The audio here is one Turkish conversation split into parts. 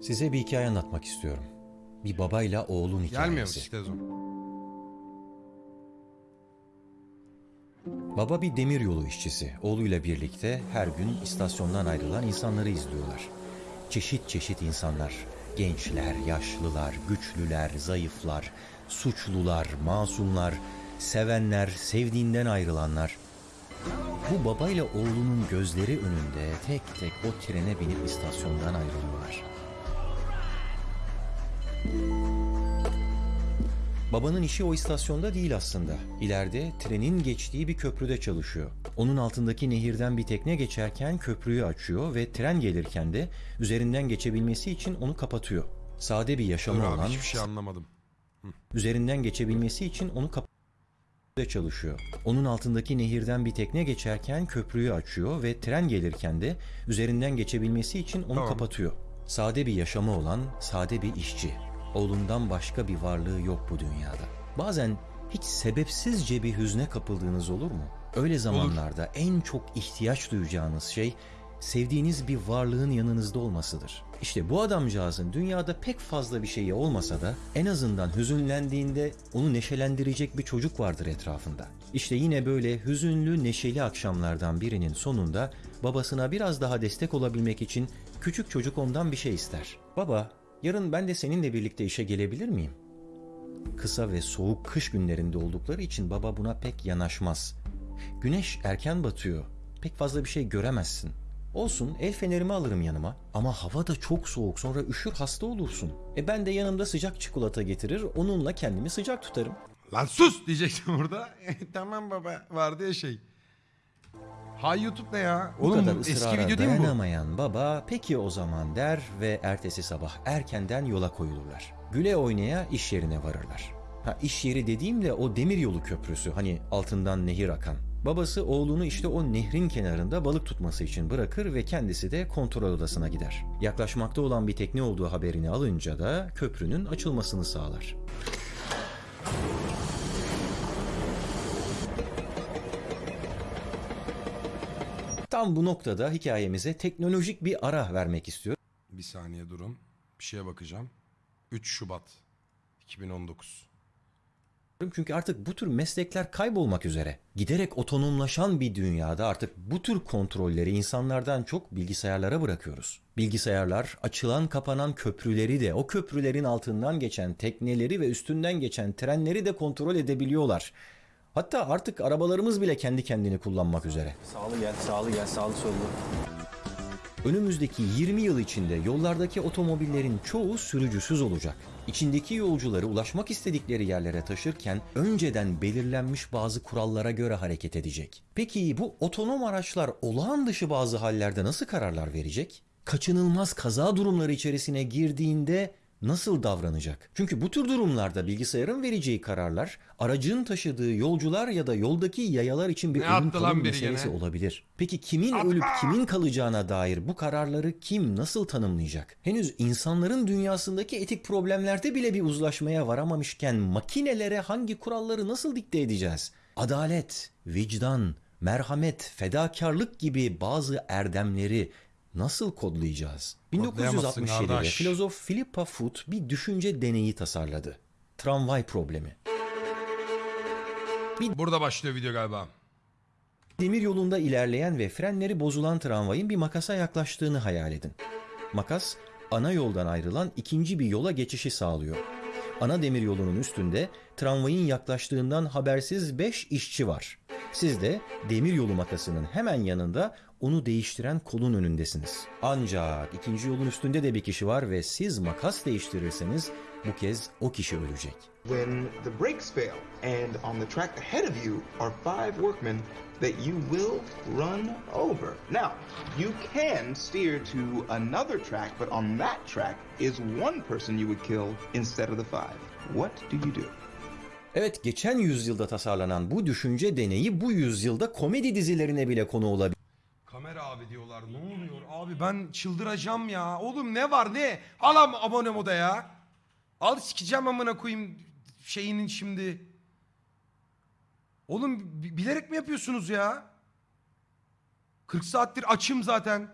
Size bir hikaye anlatmak istiyorum. Bir babayla oğlun hikayesi. Gelmiyormuş işte zaman. Baba bir demiryolu işçisi. Oğluyla birlikte her gün istasyondan ayrılan insanları izliyorlar. Çeşit çeşit insanlar. Gençler, yaşlılar, güçlüler, zayıflar, suçlular, masumlar, sevenler, sevdiğinden ayrılanlar. Bu babayla oğlunun gözleri önünde tek tek o trene binip istasyondan ayrılıyorlar. Babanın işi o istasyonda değil aslında. İleride trenin geçtiği bir köprüde çalışıyor. Onun altındaki nehirden bir tekne geçerken köprüyü açıyor ve tren gelirken de üzerinden geçebilmesi için onu kapatıyor. Sade bir Dur yaşamı abi olan, hiçbir şey anlamadım. üzerinden geçebilmesi için onu kapatıyor çalışıyor. Onun altındaki nehirden bir tekne geçerken köprüyü açıyor ve tren gelirken de üzerinden geçebilmesi için onu Tamam. kapatıyor. Sade bir yaşamı olan sade bir işçi. Oğlundan başka bir varlığı yok bu dünyada. Bazen hiç sebepsizce bir hüzne kapıldığınız olur mu? Öyle zamanlarda en çok ihtiyaç duyacağınız şey sevdiğiniz bir varlığın yanınızda olmasıdır. İşte bu adamcağızın dünyada pek fazla bir şeyi olmasa da en azından hüzünlendiğinde onu neşelendirecek bir çocuk vardır etrafında. İşte yine böyle hüzünlü neşeli akşamlardan birinin sonunda babasına biraz daha destek olabilmek için küçük çocuk ondan bir şey ister. Baba, yarın ben de seninle birlikte işe gelebilir miyim? Kısa ve soğuk kış günlerinde oldukları için baba buna pek yanaşmaz. Güneş erken batıyor. Pek fazla bir şey göremezsin. Olsun el fenerimi alırım yanıma ama hava da çok soğuk sonra üşür hasta olursun. E ben de yanımda sıcak çikolata getirir onunla kendimi sıcak tutarım. Lan sus diyecektim burada. tamam baba vardı ya şey. Hay YouTube ne ya? Bu Oğlum kadar bu eski ısrara video değil mi bu? dayanamayan baba peki o zaman der ve ertesi sabah erkenden yola koyulurlar. Güle oynaya iş yerine varırlar. Ha iş yeri dediğimde o demiryolu köprüsü hani altından nehir akan. Babası oğlunu işte o nehrin kenarında balık tutması için bırakır ve kendisi de kontrol odasına gider. Yaklaşmakta olan bir tekne olduğu haberini alınca da köprünün açılmasını sağlar. Tam bu noktada hikayemize teknolojik bir ara vermek istiyorum. Bir saniye durun. Bir şeye bakacağım. 3 Şubat 2019. Çünkü artık bu tür meslekler kaybolmak üzere. Giderek otonomlaşan bir dünyada artık bu tür kontrolleri insanlardan çok bilgisayarlara bırakıyoruz. Bilgisayarlar açılan kapanan köprüleri de o köprülerin altından geçen tekneleri ve üstünden geçen trenleri de kontrol edebiliyorlar. Hatta artık arabalarımız bile kendi kendini kullanmak üzere. Sağlı gel, sağlı gel, sağlı sollu. Önümüzdeki 20 yıl içinde yollardaki otomobillerin çoğu sürücüsüz olacak. İçindeki yolcuları ulaşmak istedikleri yerlere taşırken önceden belirlenmiş bazı kurallara göre hareket edecek. Peki bu otonom araçlar olağan dışı bazı hallerde nasıl kararlar verecek? Kaçınılmaz kaza durumları içerisine girdiğinde nasıl davranacak? Çünkü bu tür durumlarda bilgisayarın vereceği kararlar aracın taşıdığı yolcular ya da yoldaki yayalar için bir Ne ölüm kalım meselesi gene? olabilir. Peki kimin ölüp kimin kalacağına dair bu kararları kim nasıl tanımlayacak? Henüz insanların dünyasındaki etik problemlerde bile bir uzlaşmaya varamamışken makinelere hangi kuralları nasıl dikte edeceğiz? Adalet, vicdan, merhamet, fedakarlık gibi bazı erdemleri nasıl kodlayacağız? Kodlayamazsın 1967'de kardeş. filozof Philippa Foot bir düşünce deneyi tasarladı. Tramvay problemi. Burada başlıyor video galiba. Demir yolunda ilerleyen ve frenleri bozulan tramvayın bir makasa yaklaştığını hayal edin. Makas, ana yoldan ayrılan ikinci bir yola geçişi sağlıyor. Ana demir yolunun üstünde tramvayın yaklaştığından habersiz 5 işçi var. Siz de demir yolu makasının hemen yanında onu değiştiren kolun önündesiniz. Ancak ikinci yolun üstünde de bir kişi var ve siz makas değiştirirseniz bu kez o kişi ölecek. when the brakes fail and on the track ahead of you are five workmen that you will run over. Now, you can steer to another track, but on that track is one person you would kill instead of the five. What do you do? Evet geçen yüzyılda tasarlanan bu düşünce deneyi bu yüzyılda komedi dizilerine bile konu olabilir. Abi diyorlar. Ne oluyor abi ben çıldıracağım ya. Oğlum ne var ne? Al abone moda ya. Al sikeceğim amına koyayım şeyinin şimdi. Oğlum bi- bilerek mi yapıyorsunuz ya? 40 saattir açım zaten.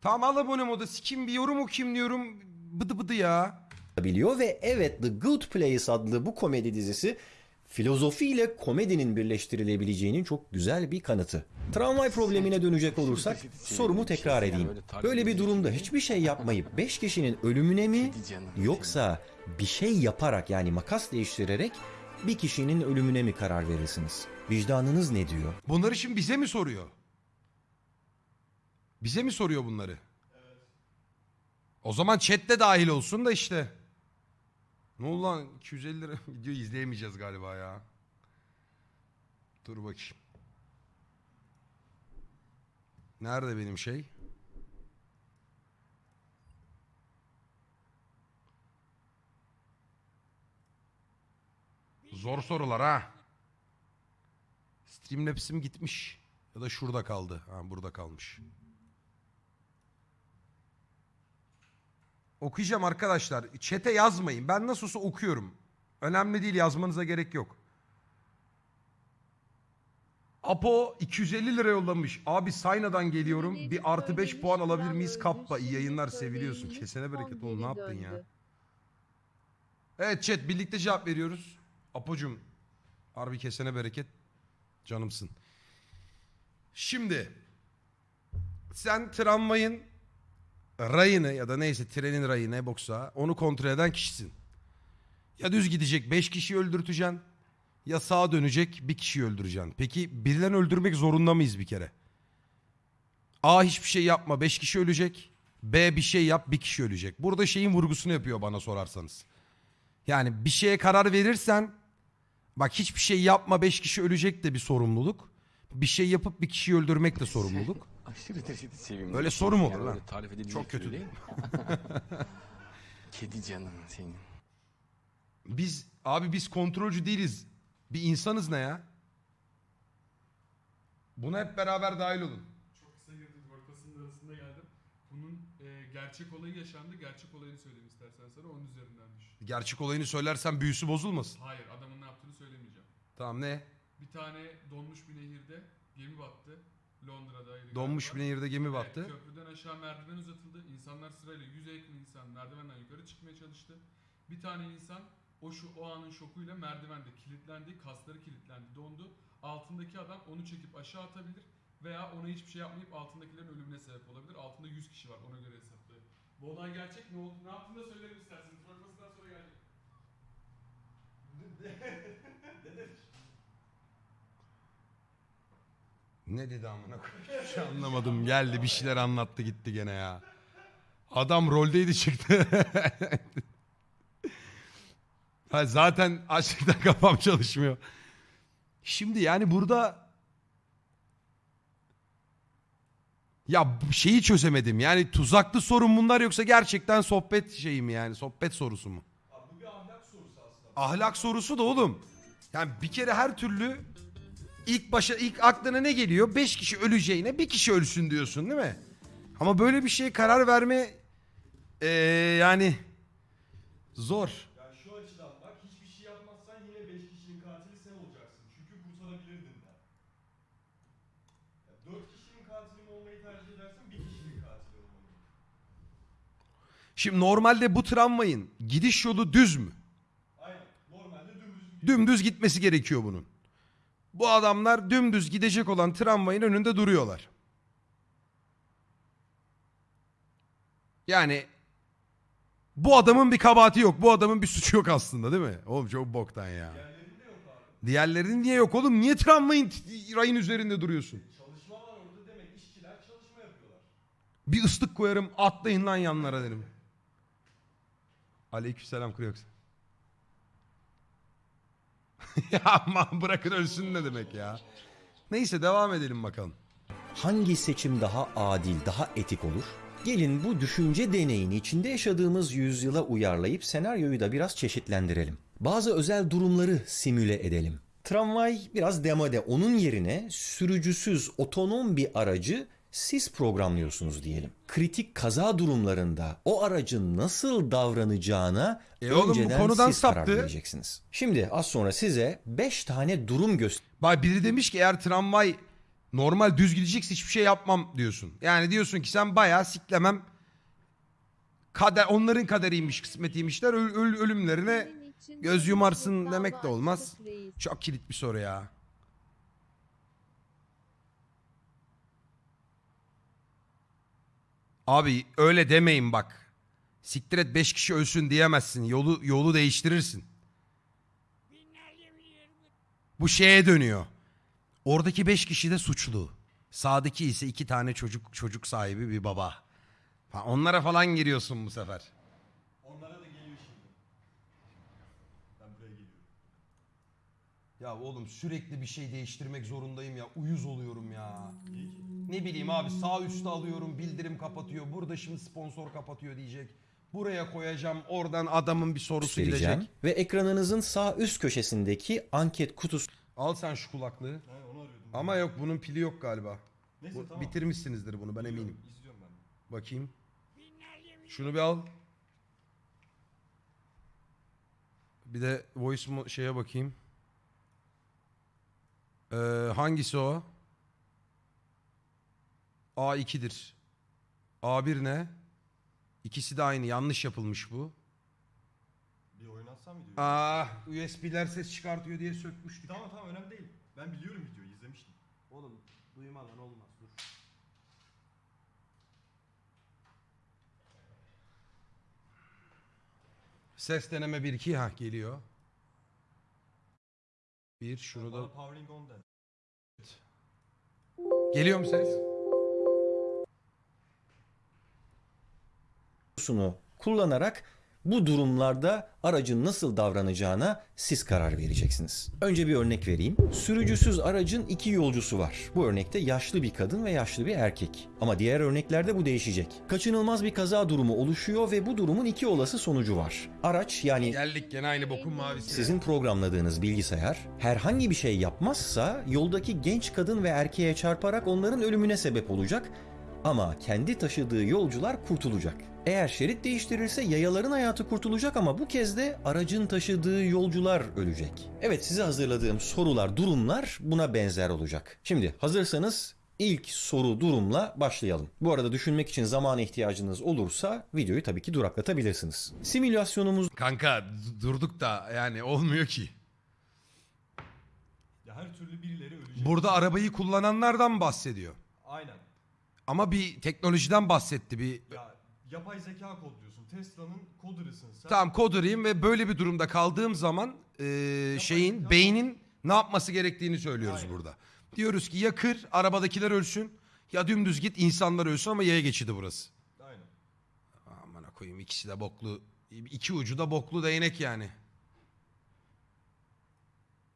Tamam al abone moda sikim bir yorum okuyayım diyorum. Bıdı bıdı ya. biliyor ve evet The Good Place adlı bu komedi dizisi filozofi ile komedinin birleştirilebileceğinin çok güzel bir kanıtı. Tramvay problemine dönecek olursak sorumu tekrar edeyim. Böyle bir durumda hiçbir şey yapmayıp 5 kişinin ölümüne mi yoksa bir şey yaparak yani makas değiştirerek bir kişinin ölümüne mi karar verirsiniz? Vicdanınız ne diyor? Bunları şimdi bize mi soruyor? Bize mi soruyor bunları? O zaman chatte dahil olsun da işte. Ne oldu lan 250 lira video izleyemeyeceğiz galiba ya. Dur bakayım. Nerede benim şey? Zor sorular ha. Streamlabs'im gitmiş. Ya da şurada kaldı. Ha burada kalmış. Okuyacağım arkadaşlar. Çete yazmayın. Ben nasıl olsa okuyorum. Önemli değil yazmanıza gerek yok. Apo 250 lira yollamış. Abi Sayna'dan geliyorum. Bir artı 5 puan alabilir miyiz? Kappa iyi yayınlar seviliyorsun. Kesene bereket oğlum ne yaptın ya? Evet chat birlikte cevap veriyoruz. Apocum harbi kesene bereket. Canımsın. Şimdi sen tramvayın rayını ya da neyse trenin rayı ne boksa onu kontrol eden kişisin. Ya düz gidecek 5 kişiyi öldürteceksin ya sağa dönecek bir kişiyi öldüreceksin. Peki birilerini öldürmek zorunda mıyız bir kere? A hiçbir şey yapma 5 kişi ölecek. B bir şey yap bir kişi ölecek. Burada şeyin vurgusunu yapıyor bana sorarsanız. Yani bir şeye karar verirsen bak hiçbir şey yapma 5 kişi ölecek de bir sorumluluk. Bir şey yapıp bir kişiyi öldürmek de sorumluluk. Aşırı derecede sevimli. Böyle soru mu olur lan? öyle tarif edilecek Çok kötü türü değil. Kedi canım senin. Biz abi biz kontrolcü değiliz. Bir insanız ne ya? Buna hep beraber dahil olun. Çok kısa girdim. Ortasının arasında geldim. Bunun e, gerçek olayı yaşandı. Gerçek olayını söyleyeyim istersen sana. Onun üzerinden düş. Gerçek olayını söylersen büyüsü bozulmasın. Hayır adamın ne yaptığını söylemeyeceğim. Tamam ne? Bir tane donmuş bir nehirde gemi battı. Londra'da. Donmuş bir nehirde gemi battı. Evet, köprüden aşağı merdiven uzatıldı. İnsanlar sırayla yüze yakın insan merdivenden yukarı çıkmaya çalıştı. Bir tane insan o şu o anın şokuyla merdivende kilitlendi, kasları kilitlendi, dondu. Altındaki adam onu çekip aşağı atabilir veya ona hiçbir şey yapmayıp altındakilerin ölümüne sebep olabilir. Altında 100 kişi var ona göre hesaplayın. Bu olay gerçek ne oldu? Ne yaptığını da söylerim isterseniz. Fragmasından sonra gelecek. Ne dedi amına koyayım? Hiç anlamadım. Geldi bir şeyler anlattı gitti gene ya. Adam roldeydi çıktı. ha, zaten açlıktan kafam çalışmıyor. Şimdi yani burada ya şeyi çözemedim. Yani tuzaklı sorun bunlar yoksa gerçekten sohbet şeyi mi yani? Sohbet sorusu mu? bu bir ahlak sorusu aslında. Ahlak sorusu da oğlum. Yani bir kere her türlü ilk başa ilk aklına ne geliyor? Beş kişi öleceğine bir kişi ölsün diyorsun değil mi? Ama böyle bir şeye karar verme eee, yani zor. Yani şu açıdan bak hiçbir şey yapmazsan yine 5 kişinin katili sen olacaksın. Çünkü kurtarabilirdin de. Ya 4 kişinin katili olmayı tercih edersen bir kişinin katili olmayı. Şimdi normalde bu tramvayın gidiş yolu düz mü? Aynen. Normalde dümdüz gidiyor. Dümdüz gitmesi gerekiyor bunun. Bu adamlar dümdüz gidecek olan tramvayın önünde duruyorlar. Yani bu adamın bir kabahati yok. Bu adamın bir suçu yok aslında değil mi? Oğlum çok boktan ya. Diğerlerinin niye yok oğlum? Niye tramvayın rayın üzerinde duruyorsun? Çalışma var orada demek işçiler çalışma yapıyorlar. Bir ıslık koyarım atlayın lan yanlara derim. Aleykümselam Kriox. ya aman bırakın ölsün ne demek ya. Neyse devam edelim bakalım. Hangi seçim daha adil, daha etik olur? Gelin bu düşünce deneyini içinde yaşadığımız yüzyıla uyarlayıp senaryoyu da biraz çeşitlendirelim. Bazı özel durumları simüle edelim. Tramvay biraz demode. Onun yerine sürücüsüz otonom bir aracı siz programlıyorsunuz diyelim. Kritik kaza durumlarında o aracın nasıl davranacağına E oğlum bu önceden konudan siz karar saptı. vereceksiniz. Şimdi az sonra size 5 tane durum göstereceğim. Bak biri demiş ki eğer tramvay Normal düz gideceksin hiçbir şey yapmam diyorsun. Yani diyorsun ki sen bayağı siklemem. Kader, onların kaderiymiş, kısmetiymişler. Öl- öl- ölümlerine göz yumarsın demek de olmaz. Çok kilit bir soru ya. Abi öyle demeyin bak. Siktir et 5 kişi ölsün diyemezsin. Yolu yolu değiştirirsin. Bu şeye dönüyor. Oradaki 5 kişi de suçlu. Sağdaki ise iki tane çocuk çocuk sahibi bir baba. Onlara falan giriyorsun bu sefer. Onlara da geliyor şimdi. Ben buraya geliyorum. Ya oğlum sürekli bir şey değiştirmek zorundayım ya. Uyuz oluyorum ya. İyi ki. Ne bileyim abi sağ üstte alıyorum bildirim kapatıyor. Burada şimdi sponsor kapatıyor diyecek. Buraya koyacağım oradan adamın bir sorusu göstereceğim gidecek. ve ekranınızın sağ üst köşesindeki anket kutusu Al sen şu kulaklığı. Ha, onu arıyordum. Ama yok bunun pili yok galiba. Neyse Bu- tamam. Bitirmişsinizdir bunu ben eminim. İzliyorum ben. Bakayım. Şunu bir al. Bir de voice mo- şeye bakayım. Ee, hangisi o? A2'dir. A1 ne? İkisi de aynı. Yanlış yapılmış bu. Bir oynatsam videoyu. Aa, USB'ler ses çıkartıyor diye sökmüştük. Tamam tamam önemli değil. Ben biliyorum videoyu izlemiştim. Oğlum duymadan olmaz dur. Ses deneme 1 2 ha geliyor. Bir şunu da Bana powering on den. geliyor mu ses? kutusunu kullanarak bu durumlarda aracın nasıl davranacağına siz karar vereceksiniz. Önce bir örnek vereyim. Sürücüsüz aracın iki yolcusu var. Bu örnekte yaşlı bir kadın ve yaşlı bir erkek. Ama diğer örneklerde bu değişecek. Kaçınılmaz bir kaza durumu oluşuyor ve bu durumun iki olası sonucu var. Araç yani Geldik gene aynı bokun mavisi. sizin programladığınız bilgisayar herhangi bir şey yapmazsa yoldaki genç kadın ve erkeğe çarparak onların ölümüne sebep olacak ama kendi taşıdığı yolcular kurtulacak. Eğer şerit değiştirirse yayaların hayatı kurtulacak ama bu kez de aracın taşıdığı yolcular ölecek. Evet size hazırladığım sorular, durumlar buna benzer olacak. Şimdi hazırsanız ilk soru durumla başlayalım. Bu arada düşünmek için zamana ihtiyacınız olursa videoyu tabii ki duraklatabilirsiniz. Simülasyonumuz Kanka durduk da yani olmuyor ki. Ya her türlü birileri ölecek. Burada arabayı kullananlardan bahsediyor. Aynen. Ama bir teknolojiden bahsetti bir Ya yapay zeka kodluyorsun. Tesla'nın coder'ısın sen. Tamam kodurayım ve böyle bir durumda kaldığım zaman eee, şeyin tamam. beynin ne yapması gerektiğini söylüyoruz Aynen. burada. Diyoruz ki ya kır arabadakiler ölsün ya dümdüz git insanlar ölsün ama yaya geçidi burası. Aynen. Aman koyayım ikisi de boklu. iki ucu da boklu değnek yani.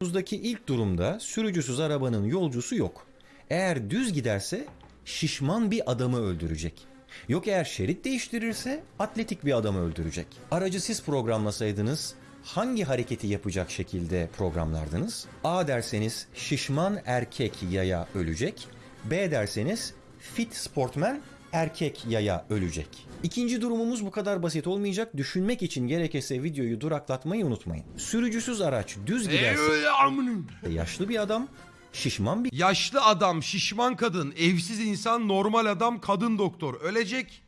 Buzdaki ilk durumda sürücüsüz arabanın yolcusu yok. Eğer düz giderse şişman bir adamı öldürecek. Yok eğer şerit değiştirirse atletik bir adamı öldürecek. Aracı siz programlasaydınız hangi hareketi yapacak şekilde programlardınız? A derseniz şişman erkek yaya ölecek. B derseniz fit sportman erkek yaya ölecek. İkinci durumumuz bu kadar basit olmayacak. Düşünmek için gerekirse videoyu duraklatmayı unutmayın. Sürücüsüz araç düz giderse yaşlı bir adam, şişman bir Yaşlı adam, şişman kadın, evsiz insan, normal adam, kadın doktor ölecek.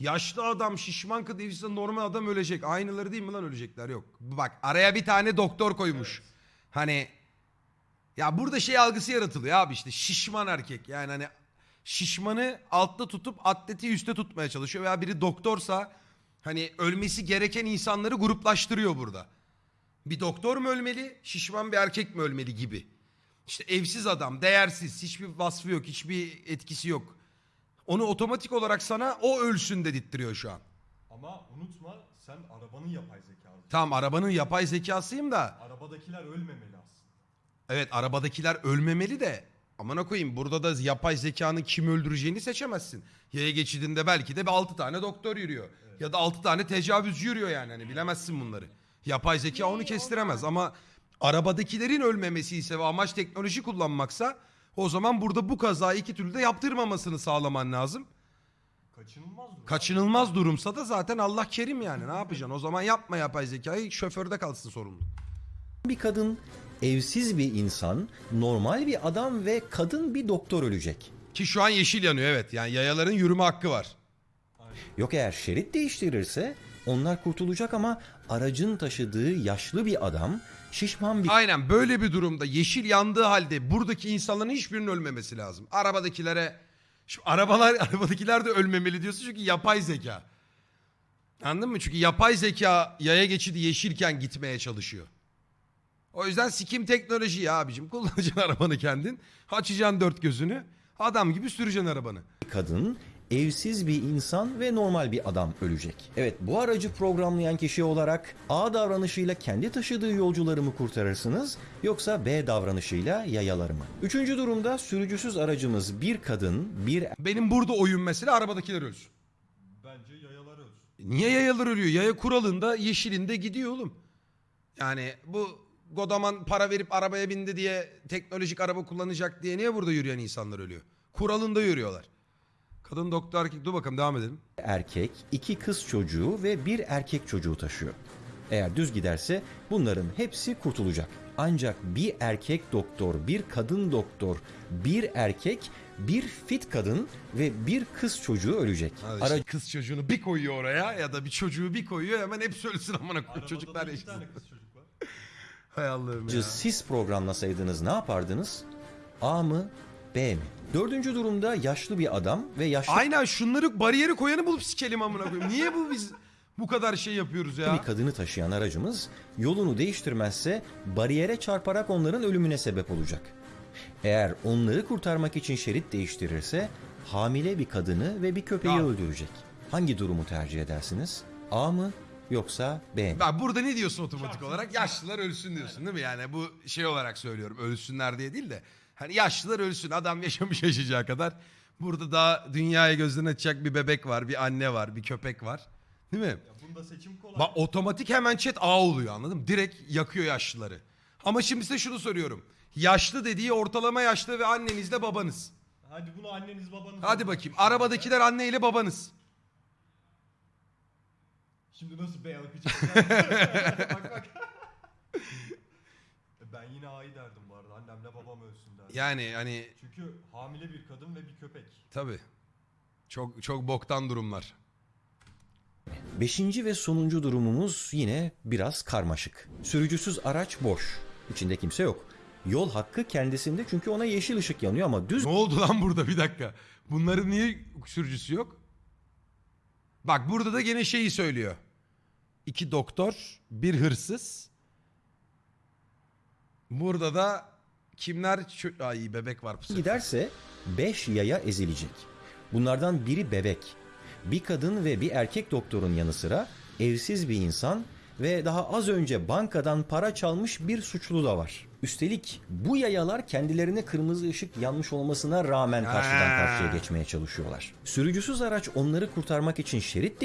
Yaşlı adam, şişman kadın, evsiz insan, normal adam ölecek. Aynıları değil mi lan ölecekler? Yok. Bak araya bir tane doktor koymuş. Hani ya burada şey algısı yaratılıyor abi işte şişman erkek. Yani hani şişmanı altta tutup atleti üstte tutmaya çalışıyor. Veya biri doktorsa hani ölmesi gereken insanları gruplaştırıyor burada. Bir doktor mu ölmeli, şişman bir erkek mi ölmeli gibi. İşte evsiz adam, değersiz, hiçbir vasfı yok, hiçbir etkisi yok. Onu otomatik olarak sana o ölsün dedirtiyor şu an. Ama unutma sen arabanın yapay zekası. Tamam arabanın yapay zekasıyım da Arabadakiler ölmemeli aslında. evet arabadakiler ölmemeli de amına koyayım burada da yapay zekanın kim öldüreceğini seçemezsin. Yaya geçidinde belki de bir 6 tane doktor yürüyor. Ya da 6 tane tecavüzcü yürüyor yani hani bilemezsin bunları. Yapay zeka onu kestiremez ama arabadakilerin ölmemesi ise ve amaç teknoloji kullanmaksa o zaman burada bu kazayı iki türlü de yaptırmamasını sağlaman lazım. Kaçınılmaz durum. Kaçınılmaz durumsa da zaten Allah kerim yani ne yapacaksın? O zaman yapma yapay zekayı şoförde kalsın sorumlu. bir kadın, evsiz bir insan, normal bir adam ve kadın bir doktor ölecek. Ki şu an yeşil yanıyor evet. Yani yayaların yürüme hakkı var. Yok eğer şerit değiştirirse onlar kurtulacak ama aracın taşıdığı yaşlı bir adam, şişman bir Aynen böyle bir durumda yeşil yandığı halde buradaki insanların hiçbirinin ölmemesi lazım. Arabadakilere Şimdi arabalar arabadakiler de ölmemeli diyorsun çünkü yapay zeka. Anladın mı? Çünkü yapay zeka yaya geçidi yeşilken gitmeye çalışıyor. O yüzden sikim teknoloji ya abicim. Kullanacaksın arabanı kendin. Açacaksın dört gözünü. Adam gibi süreceksin arabanı. kadın, evsiz bir insan ve normal bir adam ölecek. Evet bu aracı programlayan kişi olarak A davranışıyla kendi taşıdığı yolcuları mı kurtarırsınız yoksa B davranışıyla yayaları mı? Üçüncü durumda sürücüsüz aracımız bir kadın, bir Benim burada oyun mesela arabadakiler ölsün. Bence yayalar ölsün. Niye yayalar ölüyor? Yaya kuralında yeşilinde gidiyor oğlum. Yani bu Godaman para verip arabaya bindi diye teknolojik araba kullanacak diye niye burada yürüyen insanlar ölüyor? Kuralında yürüyorlar. Kadın doktor erkek dur bakalım devam edelim. erkek, iki kız çocuğu ve bir erkek çocuğu taşıyor. Eğer düz giderse bunların hepsi kurtulacak. Ancak bir erkek doktor, bir kadın doktor, bir erkek, bir fit kadın ve bir kız çocuğu ölecek. Hadi işte kız çocuğunu bir koyuyor oraya ya da bir çocuğu bir koyuyor hemen hepsi ölsün amına koyayım. Çocuklar yaşasın. tane kız çocuk var. Hay Allah'ım ya. Siz programlasaydınız ne yapardınız? A mı? B mi? Dördüncü durumda yaşlı bir adam ve yaşlı Aynen şunları bariyeri koyanı bulup sikelim amına koyayım. Niye bu biz bu kadar şey yapıyoruz ya? bir kadını taşıyan aracımız yolunu değiştirmezse bariyere çarparak onların ölümüne sebep olacak. Eğer onları kurtarmak için şerit değiştirirse hamile bir kadını ve bir köpeği Ya. öldürecek. Hangi durumu tercih edersiniz? A mı yoksa B mi? Ben burada ne diyorsun otomatik olarak? Yaşlılar ölsün diyorsun değil mi? Yani bu şey olarak söylüyorum. Ölsünler diye değil de. Hani yaşlılar ölsün. Adam yaşamış yaşayacağı kadar. Burada daha dünyaya gözlerini açacak bir bebek var, bir anne var, bir köpek var. Değil mi? Ya bunda seçim kolay. Bak otomatik hemen chat A oluyor anladın mı? Direkt yakıyor yaşlıları. Ama şimdi size şunu soruyorum. Yaşlı dediği ortalama yaşlı ve annenizle babanız. Hadi bunu anneniz babanız. Hadi bakayım. Arabadakiler anne ile babanız. Şimdi nasıl B akacak? bak bak. ben yine A'yı derdim Annemle babam ölsün derdim. Yani hani Çünkü hamile bir kadın ve bir köpek. tabii. Çok çok boktan durumlar. Beşinci ve sonuncu durumumuz yine biraz karmaşık. Sürücüsüz araç boş. İçinde kimse yok. Yol hakkı kendisinde çünkü ona yeşil ışık yanıyor ama düz Ne oldu lan burada bir dakika. Bunların niye sürücüsü yok? Bak burada da gene şeyi söylüyor. İki doktor, bir hırsız. Burada da kimler? Çö- Ay bebek var bu sefer. giderse 5 yaya ezilecek. Bunlardan biri bebek. Bir kadın ve bir erkek doktorun yanı sıra evsiz bir insan ve daha az önce bankadan para çalmış bir suçlu da var. Üstelik bu yayalar kendilerine kırmızı ışık yanmış olmasına rağmen karşıdan karşıya geçmeye çalışıyorlar. Sürücüsüz araç onları kurtarmak için şerit